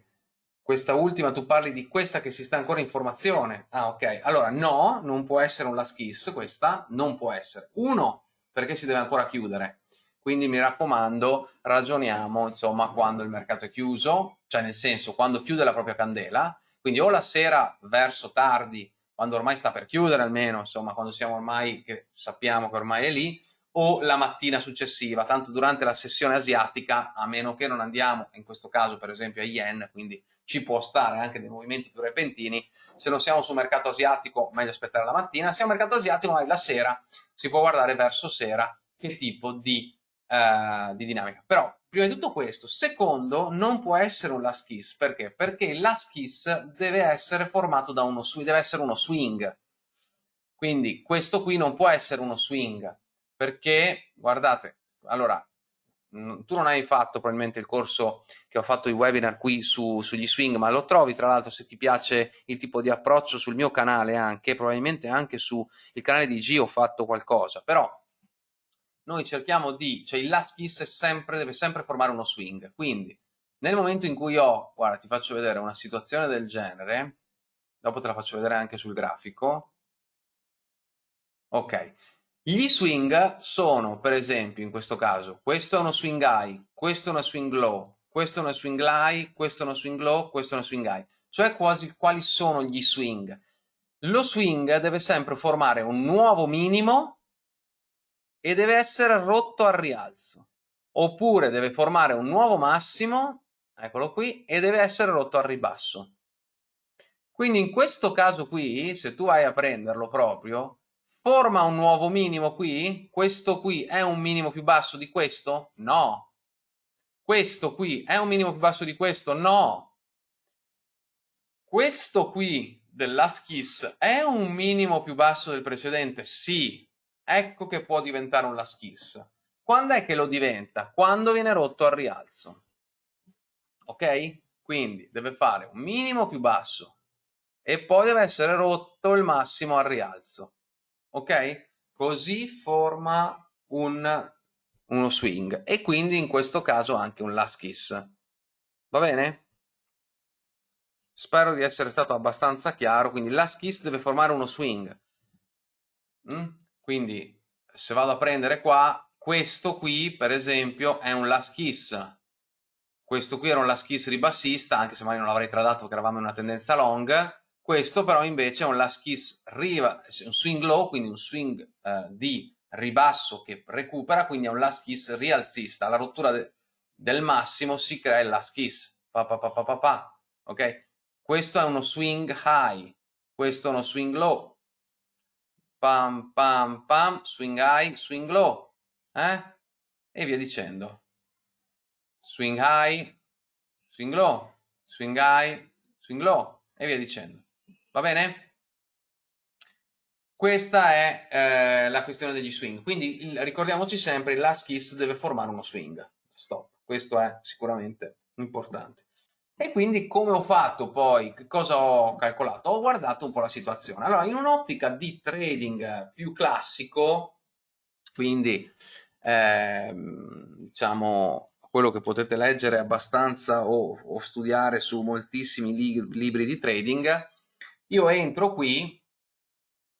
Questa ultima, tu parli di questa che si sta ancora in formazione? Ah, ok. Allora, no, non può essere un last kiss, questa non può essere. Uno, perché si deve ancora chiudere. Quindi mi raccomando, ragioniamo, insomma, quando il mercato è chiuso, cioè nel senso, quando chiude la propria candela, quindi o la sera verso tardi, quando ormai sta per chiudere almeno, insomma, quando siamo ormai, che sappiamo che ormai è lì, o la mattina successiva, tanto durante la sessione asiatica, a meno che non andiamo, in questo caso per esempio a yen, quindi ci può stare anche dei movimenti più repentini, se non siamo sul mercato asiatico meglio aspettare la mattina, se siamo mercato asiatico magari la sera, si può guardare verso sera che tipo di, uh, di dinamica. Però Prima di tutto questo. Secondo, non può essere un last kiss. Perché? Perché il last kiss deve essere formato da uno swing, deve essere uno swing. Quindi questo qui non può essere uno swing. Perché, guardate, allora, tu non hai fatto probabilmente il corso che ho fatto i webinar qui su, sugli swing, ma lo trovi tra l'altro se ti piace il tipo di approccio sul mio canale anche, probabilmente anche sul canale di G ho fatto qualcosa, però noi cerchiamo di, cioè il last kiss sempre, deve sempre formare uno swing, quindi nel momento in cui ho, guarda ti faccio vedere una situazione del genere, dopo te la faccio vedere anche sul grafico, ok, gli swing sono per esempio in questo caso, questo è uno swing high, questo è uno swing low, questo è uno swing high, questo è uno swing low, questo è uno swing high, cioè quasi quali sono gli swing. Lo swing deve sempre formare un nuovo minimo e deve essere rotto al rialzo oppure deve formare un nuovo massimo, eccolo qui, e deve essere rotto al ribasso. Quindi in questo caso qui, se tu vai a prenderlo proprio, forma un nuovo minimo qui? Questo qui è un minimo più basso di questo? No. Questo qui è un minimo più basso di questo? No. Questo qui del last kiss è un minimo più basso del precedente? Sì. Ecco che può diventare un last kiss. Quando è che lo diventa? Quando viene rotto al rialzo. Ok? Quindi deve fare un minimo più basso e poi deve essere rotto il massimo al rialzo. Ok? Così forma un, uno swing e quindi in questo caso anche un last kiss. Va bene? Spero di essere stato abbastanza chiaro, quindi last kiss deve formare uno swing. Mm? Quindi se vado a prendere qua, questo qui per esempio è un last kiss. Questo qui era un last kiss ribassista, anche se magari non l'avrei tradato perché eravamo in una tendenza long. Questo però invece è un last kiss riva, un swing low, quindi un swing eh, di ribasso che recupera, quindi è un last kiss rialzista. Alla rottura de del massimo si crea il last kiss. Pa, pa, pa. Ok? Questo è uno swing high, questo è uno swing low. Pam, pam, pam, swing high, swing low. Eh? E via dicendo. Swing high, swing low, swing high, swing low e via dicendo. Va bene? Questa è eh, la questione degli swing. Quindi il, ricordiamoci sempre, il last kiss deve formare uno swing. Stop. Questo è sicuramente importante. E quindi come ho fatto poi? Cosa ho calcolato? Ho guardato un po' la situazione. Allora, in un'ottica di trading più classico, quindi eh, diciamo quello che potete leggere abbastanza o, o studiare su moltissimi li libri di trading, io entro qui,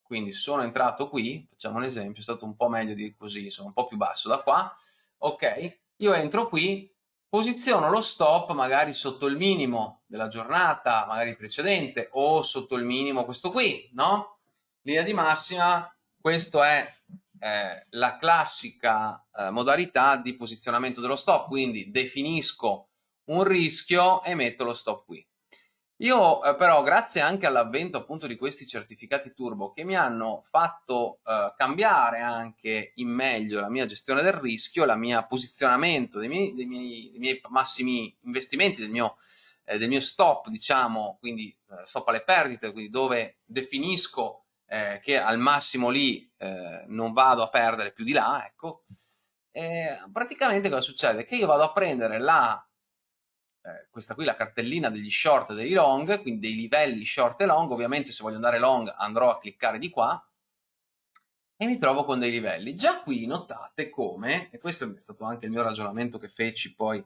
quindi sono entrato qui, facciamo un esempio, è stato un po' meglio di così, sono un po' più basso da qua, ok, io entro qui, posiziono lo stop magari sotto il minimo della giornata, magari precedente, o sotto il minimo questo qui, no? Linea di massima, questo è eh, la classica eh, modalità di posizionamento dello stop, quindi definisco un rischio e metto lo stop qui. Io eh, però grazie anche all'avvento appunto di questi certificati turbo che mi hanno fatto eh, cambiare anche in meglio la mia gestione del rischio, la mia posizionamento dei miei, dei miei, dei miei massimi investimenti, del mio, eh, del mio, stop diciamo, quindi eh, stop alle perdite, quindi dove definisco eh, che al massimo lì eh, non vado a perdere più di là, ecco, praticamente cosa succede? Che io vado a prendere la eh, questa qui la cartellina degli short e dei long, quindi dei livelli short e long, ovviamente se voglio andare long andrò a cliccare di qua e mi trovo con dei livelli. Già qui notate come, e questo è stato anche il mio ragionamento che feci poi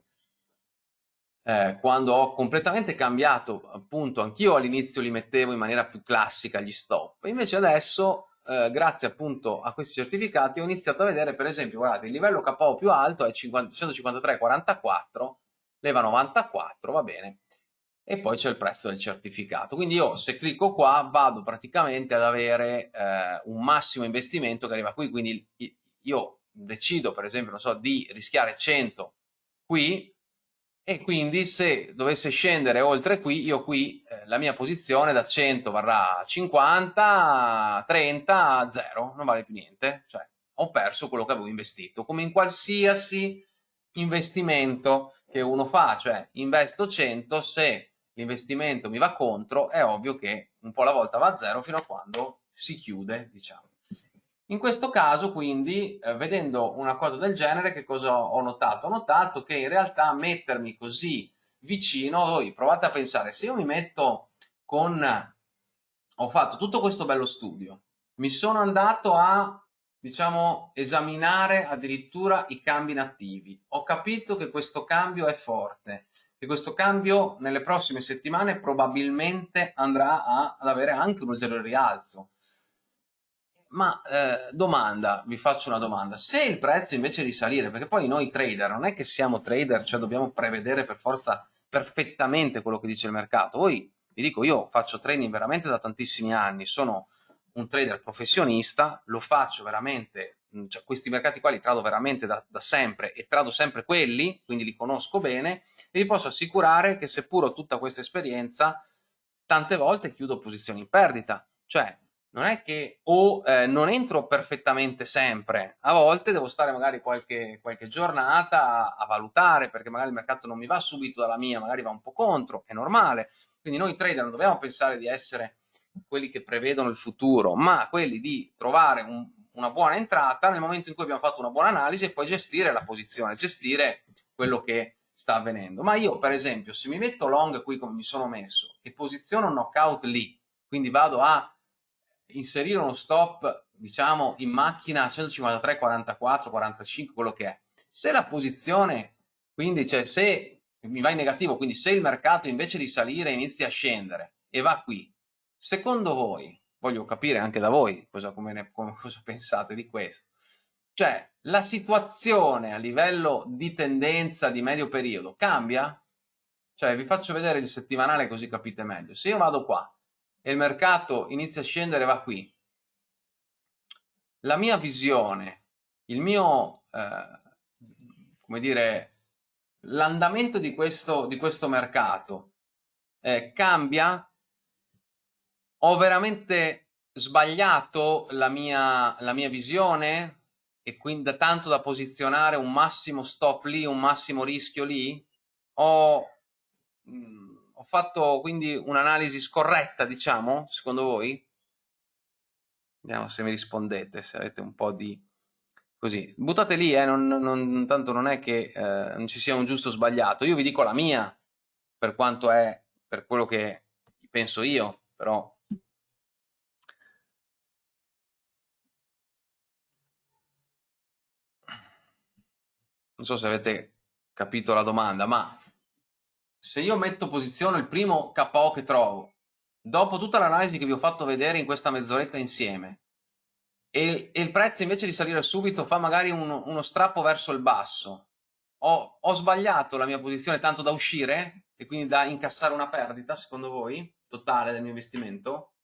eh, quando ho completamente cambiato, appunto, anch'io all'inizio li mettevo in maniera più classica gli stop, invece adesso, eh, grazie appunto a questi certificati, ho iniziato a vedere, per esempio, guardate, il livello KO più alto è 153,44, leva 94, va bene, e poi c'è il prezzo del certificato. Quindi io se clicco qua vado praticamente ad avere eh, un massimo investimento che arriva qui, quindi io decido per esempio, non so, di rischiare 100 qui. E quindi se dovesse scendere oltre qui, io qui eh, la mia posizione da 100 varrà 50, 30, 0, non vale più niente, cioè ho perso quello che avevo investito, come in qualsiasi investimento che uno fa, cioè investo 100, se l'investimento mi va contro è ovvio che un po' alla volta va a zero fino a quando si chiude, diciamo. In questo caso quindi, eh, vedendo una cosa del genere, che cosa ho notato? Ho notato che in realtà mettermi così vicino, voi provate a pensare, se io mi metto con, ho fatto tutto questo bello studio, mi sono andato a diciamo, esaminare addirittura i cambi nativi. Ho capito che questo cambio è forte, che questo cambio nelle prossime settimane probabilmente andrà a, ad avere anche un ulteriore rialzo. Ma eh, domanda, vi faccio una domanda, se il prezzo invece di salire, perché poi noi trader non è che siamo trader, cioè dobbiamo prevedere per forza perfettamente quello che dice il mercato, voi vi dico io faccio trading veramente da tantissimi anni, sono un trader professionista, lo faccio veramente, cioè questi mercati qua li trado veramente da, da, sempre e trado sempre quelli, quindi li conosco bene e vi posso assicurare che seppur ho tutta questa esperienza, tante volte chiudo posizioni in perdita, cioè non è che o eh, non entro perfettamente sempre, a volte devo stare magari qualche, qualche giornata a, a, valutare perché magari il mercato non mi va subito dalla mia, magari va un po' contro, è normale. Quindi noi trader non dobbiamo pensare di essere quelli che prevedono il futuro, ma quelli di trovare un, una buona entrata nel momento in cui abbiamo fatto una buona analisi e poi gestire la posizione, gestire quello che sta avvenendo. Ma io, per esempio, se mi metto long qui come mi sono messo e posiziono knockout lì, quindi vado a inserire uno stop, diciamo, in macchina a 153, 44, 45, quello che è. Se la posizione, quindi, cioè, se mi va in negativo, quindi se il mercato invece di salire inizia a scendere e va qui, secondo voi, voglio capire anche da voi cosa, ne, cosa pensate di questo, cioè la situazione a livello di tendenza di medio periodo cambia? Cioè vi faccio vedere il settimanale così capite meglio. Se io vado qua e il mercato inizia a scendere va qui. La mia visione, il mio, eh, come dire, l'andamento di questo, di questo mercato eh, cambia? Ho veramente sbagliato la mia, la mia visione? E quindi tanto da posizionare un massimo stop lì, un massimo rischio lì? O... Mh, mm, ho fatto quindi un'analisi scorretta, diciamo, secondo voi? Vediamo se mi rispondete, se avete un po' di... così. Buttate lì, eh, non, non, tanto non è che eh, non ci sia un giusto o sbagliato. Io vi dico la mia, per quanto è, per quello che penso io, però... Non so se avete capito la domanda, ma se io metto posizione il primo KO che trovo, dopo tutta l'analisi che vi ho fatto vedere in questa mezz'oretta insieme, e, e, il prezzo invece di salire subito fa magari un, uno strappo verso il basso, ho, ho, sbagliato la mia posizione tanto da uscire e quindi da incassare una perdita, secondo voi, totale del mio investimento?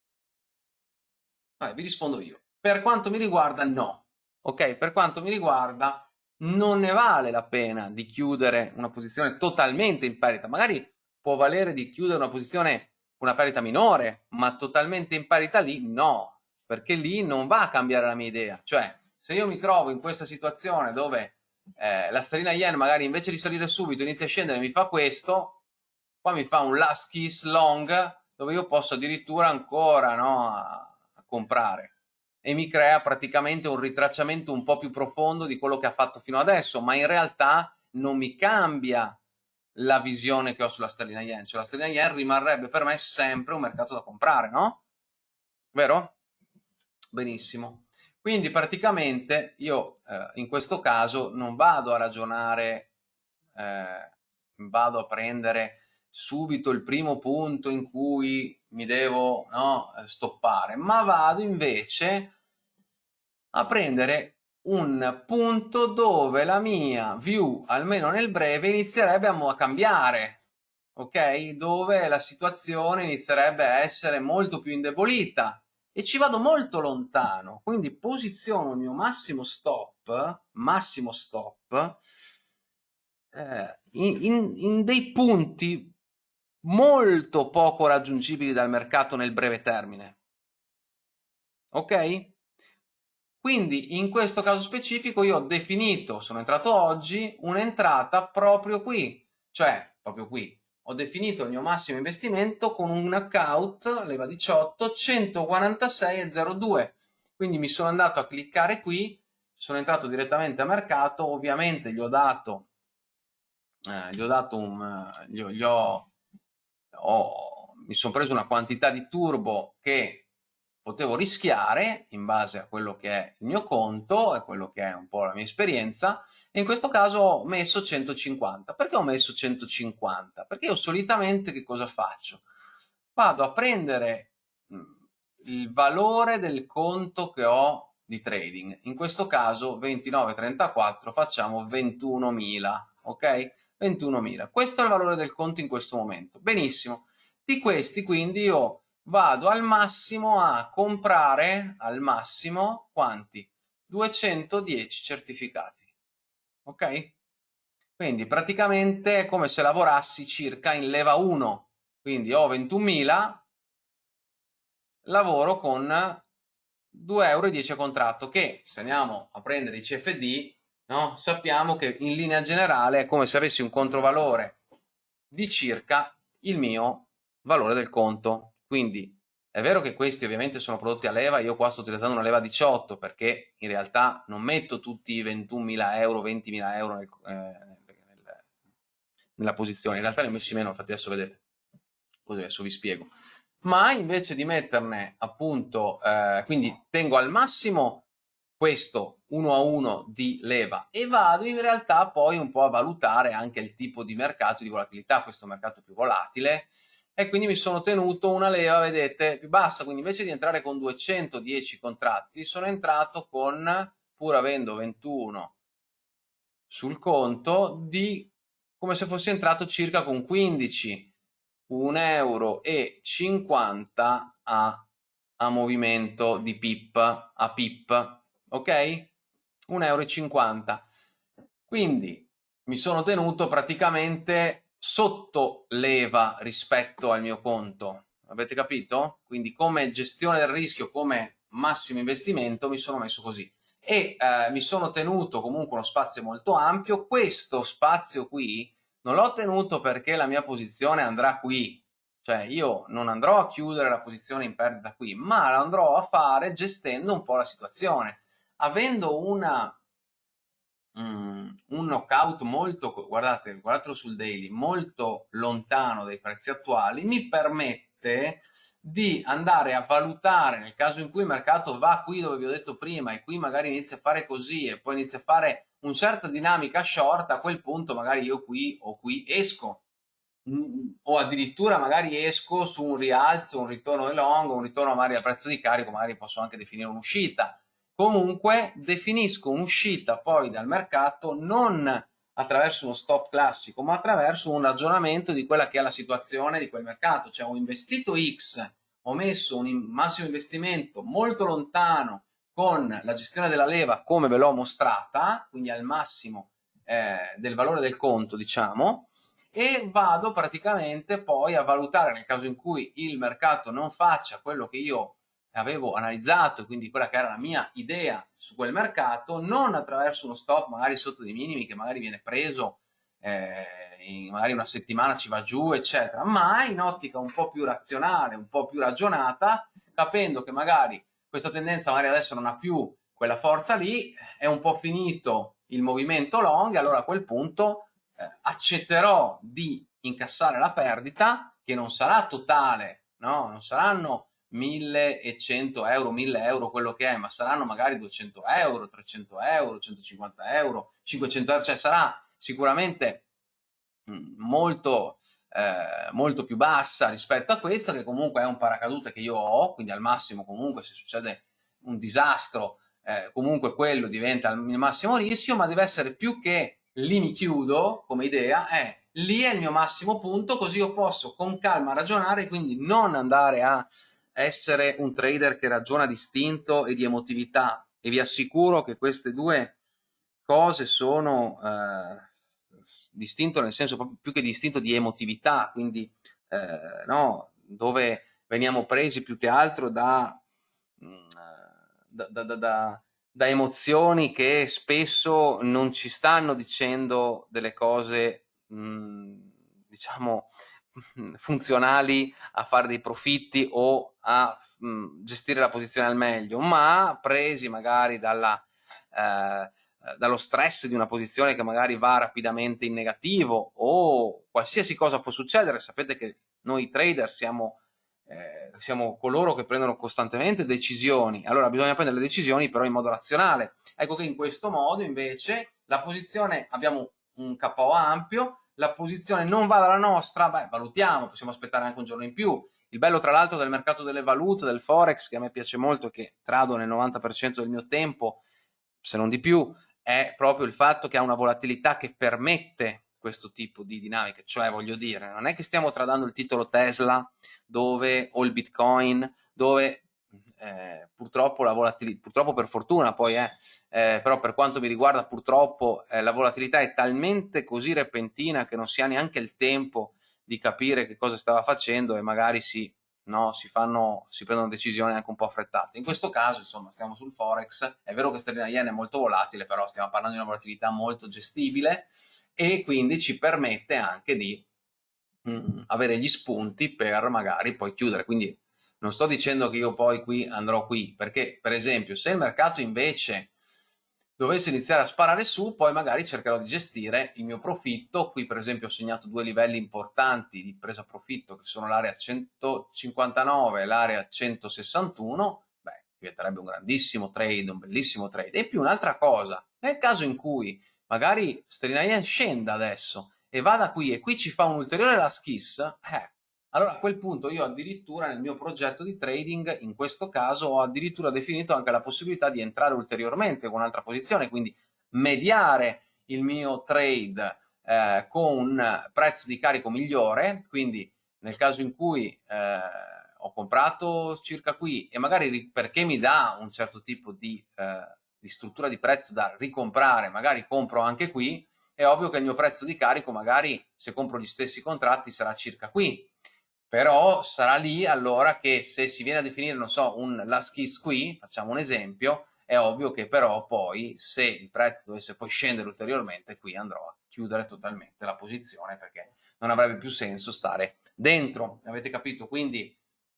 Vabbè, vi rispondo io. Per quanto mi riguarda, no. Ok? Per quanto mi riguarda, non ne vale la pena di chiudere una posizione totalmente in parità. Magari può valere di chiudere una posizione una parità minore, ma totalmente in parità lì no, perché lì non va a cambiare la mia idea. Cioè, se io mi trovo in questa situazione dove eh, la sterlina yen magari invece di salire subito inizia a scendere mi fa questo, qua mi fa un last kiss long dove io posso addirittura ancora no, a comprare e mi crea praticamente un ritracciamento un po' più profondo di quello che ha fatto fino adesso, ma in realtà non mi cambia la visione che ho sulla sterlina yen, cioè la sterlina yen rimarrebbe per me sempre un mercato da comprare, no? Vero? Benissimo. Quindi praticamente io eh, in questo caso non vado a ragionare, eh, vado a prendere subito il primo punto in cui mi devo no, stoppare, ma vado invece a prendere un punto dove la mia view, almeno nel breve, inizierebbe a, cambiare, ok? Dove la situazione inizierebbe a essere molto più indebolita e ci vado molto lontano, quindi posiziono il mio massimo stop, massimo stop, eh, in, in, in dei punti molto poco raggiungibili dal mercato nel breve termine. Ok? Quindi in questo caso specifico io ho definito, sono entrato oggi, un'entrata proprio qui, cioè proprio qui. Ho definito il mio massimo investimento con un knockout, leva 18, 146,02. Quindi mi sono andato a cliccare qui, sono entrato direttamente a mercato, ovviamente gli ho dato, eh, gli ho dato un, gli ho, gli ho ho, mi sono preso una quantità di turbo che potevo rischiare in base a quello che è il mio conto e quello che è un po' la mia esperienza. E in questo caso ho messo 150 perché ho messo 150 perché io solitamente che cosa faccio? Vado a prendere il valore del conto che ho di trading. In questo caso 29,34 facciamo 21.000 ok 21.000. Questo è il valore del conto in questo momento. Benissimo. Di questi quindi io vado al massimo a comprare al massimo quanti? 210 certificati. Ok? Quindi praticamente è come se lavorassi circa in leva 1. Quindi ho 21.000, lavoro con 2,10 euro a contratto che se andiamo a prendere i CFD no, sappiamo che in linea generale è come se avessi un controvalore di circa il mio valore del conto. Quindi è vero che questi ovviamente sono prodotti a leva, io qua sto utilizzando una leva 18 perché in realtà non metto tutti i 21.000 euro, 20.000 euro nel, eh, nel, nella posizione, in realtà ne ho messi meno, infatti adesso vedete, così adesso vi spiego. Ma invece di metterne appunto, eh, quindi tengo al massimo questo uno a uno di leva e vado in realtà poi un po' a valutare anche il tipo di mercato di volatilità, questo mercato più volatile, e quindi mi sono tenuto una leva, vedete, più bassa, quindi invece di entrare con 210 contratti sono entrato con, pur avendo 21 sul conto, di come se fossi entrato circa con 15, 1,50 euro a, a movimento di pip, a pip, ok? 1,50 euro. Quindi mi sono tenuto praticamente sotto leva rispetto al mio conto. Avete capito? Quindi come gestione del rischio, come massimo investimento mi sono messo così e eh, mi sono tenuto comunque uno spazio molto ampio. Questo spazio qui non l'ho tenuto perché la mia posizione andrà qui, cioè io non andrò a chiudere la posizione in perdita qui, ma la andrò a fare gestendo un po' la situazione. Avendo una un knockout molto, guardate, guardatelo sul daily, molto lontano dai prezzi attuali, mi permette di andare a valutare nel caso in cui il mercato va qui dove vi ho detto prima e qui magari inizia a fare così e poi inizia a fare una certa dinamica short, a quel punto magari io qui o qui esco. O addirittura magari esco su un rialzo, un ritorno long, un ritorno magari a prezzo di carico, magari posso anche definire un'uscita Comunque definisco un'uscita poi dal mercato non attraverso uno stop classico, ma attraverso un ragionamento di quella che è la situazione di quel mercato. Cioè ho investito X, ho messo un massimo investimento molto lontano con la gestione della leva come ve l'ho mostrata, quindi al massimo eh, del valore del conto, diciamo, e vado praticamente poi a valutare nel caso in cui il mercato non faccia quello che io avevo analizzato, quindi quella che era la mia idea su quel mercato, non attraverso uno stop magari sotto dei minimi che magari viene preso, eh, magari una settimana ci va giù, eccetera, ma in ottica un po' più razionale, un po' più ragionata, capendo che magari questa tendenza magari adesso non ha più quella forza lì, è un po' finito il movimento long, allora a quel punto eh, accetterò di incassare la perdita, che non sarà totale, no? non saranno 1100 euro, 1000 euro, quello che è, ma saranno magari 200 euro, 300 euro, 150 euro, 500 euro, cioè sarà sicuramente mm, molto, eh, molto più bassa rispetto a questa, che comunque è un paracadute che io ho, quindi al massimo comunque se succede un disastro, eh, comunque quello diventa il massimo rischio, ma deve essere più che lì mi chiudo come idea, è lì è il mio massimo punto, così io posso con calma ragionare, quindi non andare a essere un trader che ragiona distinto e di emotività. E vi assicuro che queste due cose sono eh, distinto nel senso proprio più che distinto di emotività, quindi eh, no, dove veniamo presi più che altro da, mm, da, da, da emozioni che spesso non ci stanno dicendo delle cose, mh, mm, diciamo, funzionali a fare dei profitti o a mh, gestire la posizione al meglio, ma presi magari dalla, eh, dallo stress di una posizione che magari va rapidamente in negativo o qualsiasi cosa può succedere. Sapete che noi trader siamo, eh, siamo coloro che prendono costantemente decisioni, allora bisogna prendere le decisioni però in modo razionale. Ecco che in questo modo invece la posizione abbiamo un KO ampio, la posizione non va dalla nostra, beh, valutiamo, possiamo aspettare anche un giorno in più. Il bello tra l'altro del mercato delle valute, del Forex, che a me piace molto e che trado nel 90% del mio tempo, se non di più, è proprio il fatto che ha una volatilità che permette questo tipo di dinamiche, cioè voglio dire, non è che stiamo tradando il titolo Tesla dove, o il Bitcoin, dove eh, purtroppo la volatilità, purtroppo per fortuna poi, eh, eh, però per quanto mi riguarda purtroppo eh, la volatilità è talmente così repentina che non si ha neanche il tempo di capire che cosa stava facendo e magari si, no, si, fanno, si prendono decisioni anche un po' affrettate. In questo caso, insomma, stiamo sul Forex, è vero che sterlina yen è molto volatile, però stiamo parlando di una volatilità molto gestibile e quindi ci permette anche di mm, avere gli spunti per magari poi chiudere. Quindi non sto dicendo che io poi qui andrò qui, perché per esempio se il mercato invece dovesse iniziare a sparare su, poi magari cercherò di gestire il mio profitto. Qui per esempio ho segnato due livelli importanti di presa profitto che sono l'area 159 e l'area 161. Beh, diventerebbe un grandissimo trade, un bellissimo trade. E più un'altra cosa, nel caso in cui magari sterlina yen scenda adesso e vada qui e qui ci fa un ulteriore last kiss, eh, allora a quel punto io addirittura nel mio progetto di trading, in questo caso, ho addirittura definito anche la possibilità di entrare ulteriormente con un'altra posizione, quindi mediare il mio trade eh, con un prezzo di carico migliore, quindi nel caso in cui eh, ho comprato circa qui e magari perché mi dà un certo tipo di, eh, di struttura di prezzo da ricomprare, magari compro anche qui, è ovvio che il mio prezzo di carico magari se compro gli stessi contratti sarà circa qui, però sarà lì allora che se si viene a definire, non so, un last kiss qui, facciamo un esempio, è ovvio che però poi se il prezzo dovesse poi scendere ulteriormente, qui andrò a chiudere totalmente la posizione perché non avrebbe più senso stare dentro, avete capito? Quindi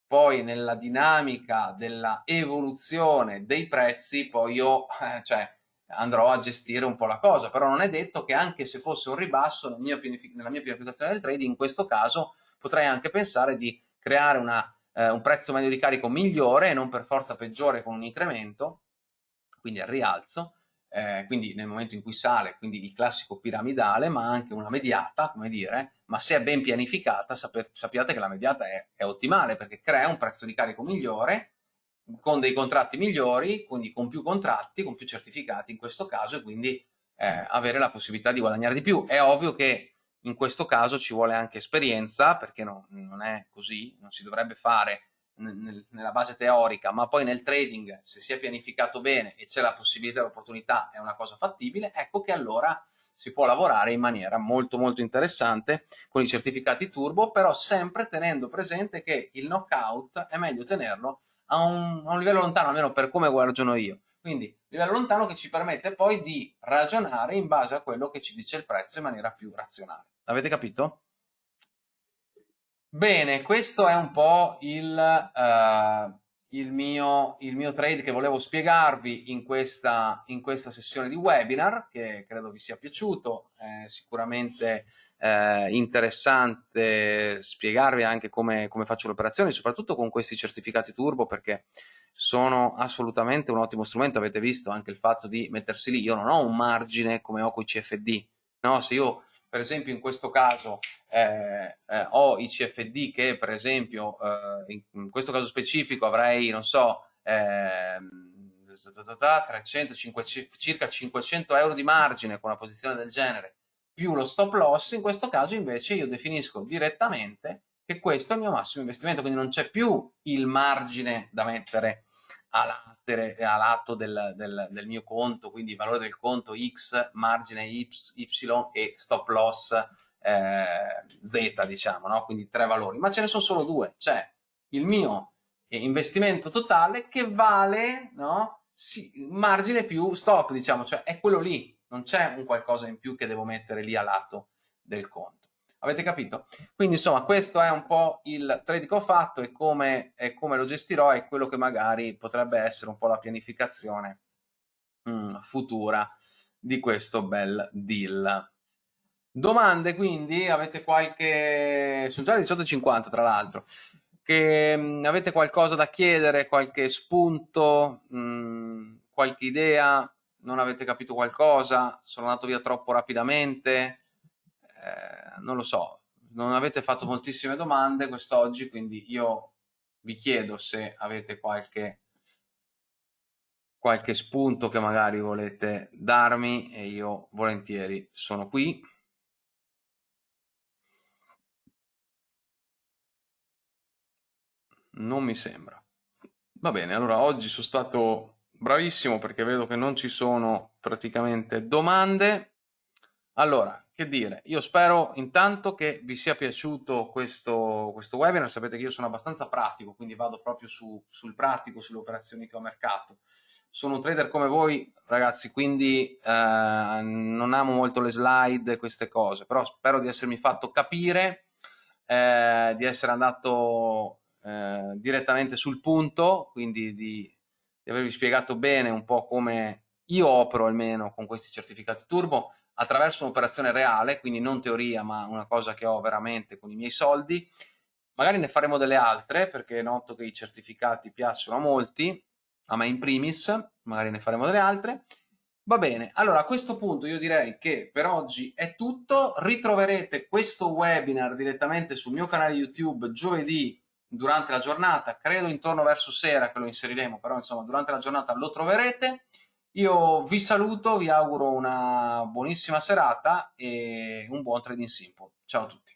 poi nella dinamica della evoluzione dei prezzi poi io eh, cioè, andrò a gestire un po' la cosa, però non è detto che anche se fosse un ribasso nella mia pianificazione del trading, in questo caso potrei anche pensare di creare una, eh, un prezzo medio di carico migliore e non per forza peggiore con un incremento, quindi al rialzo, eh, quindi nel momento in cui sale, quindi il classico piramidale, ma anche una mediata, come dire, ma se è ben pianificata sappiate che la mediata è, è ottimale perché crea un prezzo di carico migliore con dei contratti migliori, quindi con più contratti, con più certificati in questo caso e quindi eh, avere la possibilità di guadagnare di più. È ovvio che in questo caso ci vuole anche esperienza, perché no, non è così, non si dovrebbe fare nella base teorica, ma poi nel trading, se si è pianificato bene e c'è la possibilità e l'opportunità, è una cosa fattibile, ecco che allora si può lavorare in maniera molto molto interessante con i certificati turbo, però sempre tenendo presente che il knockout è meglio tenerlo a un, a un livello lontano, almeno per come ragiono io. Quindi livello lontano che ci permette poi di ragionare in base a quello che ci dice il prezzo in maniera più razionale. Avete capito? Bene, questo è un po' il, uh, il, mio, il mio, trade che volevo spiegarvi in questa, in questa, sessione di webinar, che credo vi sia piaciuto. È sicuramente eh, interessante spiegarvi anche come, come faccio le operazioni, soprattutto con questi certificati turbo, perché sono assolutamente un ottimo strumento. Avete visto anche il fatto di mettersi lì. Io non ho un margine come ho con i CFD, No? Se io per esempio in questo caso eh, eh, ho i CFD che per esempio eh, in, in, questo caso specifico avrei, non so, 300, 500, circa 500 euro di margine con una posizione del genere più lo stop loss, in questo caso invece io definisco direttamente che questo è il mio massimo investimento, quindi non c'è più il margine da mettere a lato del, del, del, mio conto, quindi valore del conto X, margine Y, y e stop loss eh, Z, diciamo, no? quindi tre valori, ma ce ne sono solo due, c'è il mio investimento totale che vale no? sì, margine più stop, diciamo, cioè è quello lì, non c'è un qualcosa in più che devo mettere lì a lato del conto. Avete capito? Quindi insomma questo è un po' il trade che ho fatto e come, e come lo gestirò e quello che magari potrebbe essere un po' la pianificazione mm, futura di questo bel deal. Domande quindi? Avete qualche... sono già le 18.50 tra l'altro. Che mh, mm, avete qualcosa da chiedere, qualche spunto, mh, mm, qualche idea? Non avete capito qualcosa? Sono andato via troppo rapidamente? Eh, non lo so, non avete fatto moltissime domande quest'oggi, quindi io vi chiedo se avete qualche, qualche spunto che magari volete darmi e io volentieri sono qui. Non mi sembra. Va bene, allora oggi sono stato bravissimo perché vedo che non ci sono praticamente domande. Allora, che dire, io spero intanto che vi sia piaciuto questo, questo webinar, sapete che io sono abbastanza pratico, quindi vado proprio su, sul pratico, sulle operazioni che ho mercato. Sono un trader come voi, ragazzi, quindi eh, non amo molto le slide, queste cose, però spero di essermi fatto capire, eh, di essere andato eh, direttamente sul punto, quindi di, di avervi spiegato bene un po' come io opero almeno con questi certificati turbo attraverso un'operazione reale, quindi non teoria, ma una cosa che ho veramente con i miei soldi. Magari ne faremo delle altre, perché noto che i certificati piacciono a molti, a me in primis, magari ne faremo delle altre. Va bene, allora a questo punto io direi che per oggi è tutto, ritroverete questo webinar direttamente sul mio canale YouTube giovedì durante la giornata, credo intorno verso sera che lo inseriremo, però insomma durante la giornata lo troverete. Io vi saluto, vi auguro una buonissima serata e un buon trading simple. Ciao a tutti.